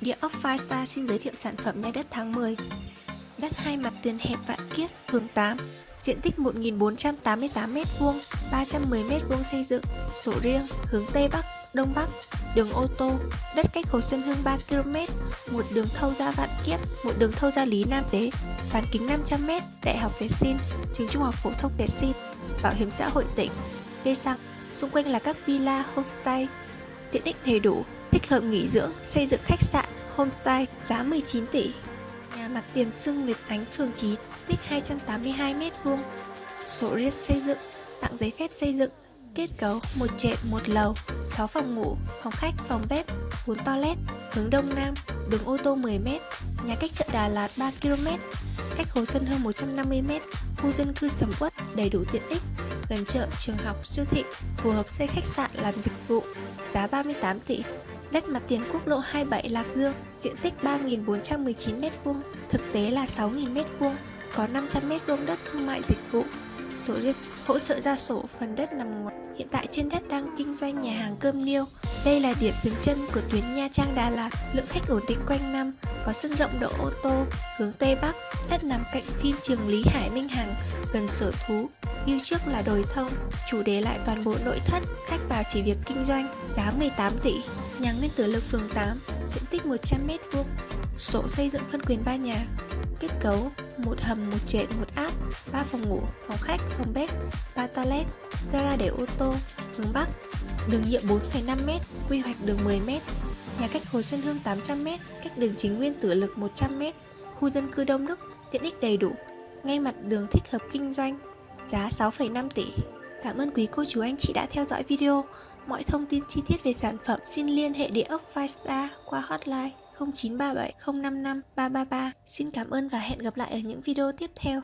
Địa ốc Firestar xin giới thiệu sản phẩm nhà đất tháng 10 Đất hai mặt tiền hẹp Vạn Kiếp, phường 8 Diện tích 1.488m2, 310m2 xây dựng, sổ riêng, hướng Tây Bắc, Đông Bắc, đường ô tô, đất cách Hồ Xuân Hương 3km, một đường thâu ra Vạn Kiếp, một đường thâu ra Lý Nam Đế, bán kính 500m, Đại học Dệt Xin, trường Trung học phổ thông Dệt Xin, Bảo hiểm xã hội tỉnh, cây xăng, xung quanh là các villa, homestay, tiện ích đầy đủ, Tích hợp nghỉ dưỡng, xây dựng khách sạn, homestay, giá 19 tỷ. Nhà mặt tiền sưng Việt Thánh phường 9, tích 282m2, sổ riêng xây dựng, tặng giấy phép xây dựng, kết cấu một trệt một lầu, 6 phòng ngủ, phòng khách, phòng bếp, 4 toilet, hướng đông nam, đường ô tô 10m, nhà cách chợ Đà Lạt 3km, cách Hồ Xuân hơn 150m, khu dân cư sầm uất, đầy đủ tiện ích, gần chợ, trường học, siêu thị, phù hợp xây khách sạn làm dịch vụ, giá 38 tỷ. Đất mặt tiền quốc lộ 27 Lạc Dương, diện tích 3.419m2, thực tế là 6.000m2, có 500m2 đất thương mại dịch vụ. Sổ riêng hỗ trợ ra sổ phần đất nằm ngoài. Hiện tại trên đất đang kinh doanh nhà hàng cơm niêu. Đây là điểm dừng chân của tuyến Nha Trang Đà Lạt, lượng khách ổn định quanh năm, có sân rộng đỗ ô tô, hướng Tây Bắc, đất nằm cạnh phim trường Lý Hải Minh Hằng, gần sở thú, như trước là đồi thông, chủ đề lại toàn bộ nội thất, khách vào chỉ việc kinh doanh, giá 18 tỷ. Nhà nguyên tử lực phường 8, diện tích 100m2, sổ xây dựng phân quyền 3 nhà, kết cấu một hầm, một trệt, một áp, 3 phòng ngủ, phòng khách, phòng bếp, 3 toilet, gara để ô tô, hướng Bắc, đường nhựa 4,5m, quy hoạch đường 10m, nhà cách Hồ Xuân Hương 800m, cách đường chính nguyên tử lực 100m, khu dân cư đông đúc, tiện ích đầy đủ, ngay mặt đường thích hợp kinh doanh, giá 6,5 tỷ. Cảm ơn quý cô chú anh chị đã theo dõi video. Mọi thông tin chi tiết về sản phẩm xin liên hệ địa ốc Firestar qua hotline 0937 055 333. Xin cảm ơn và hẹn gặp lại ở những video tiếp theo.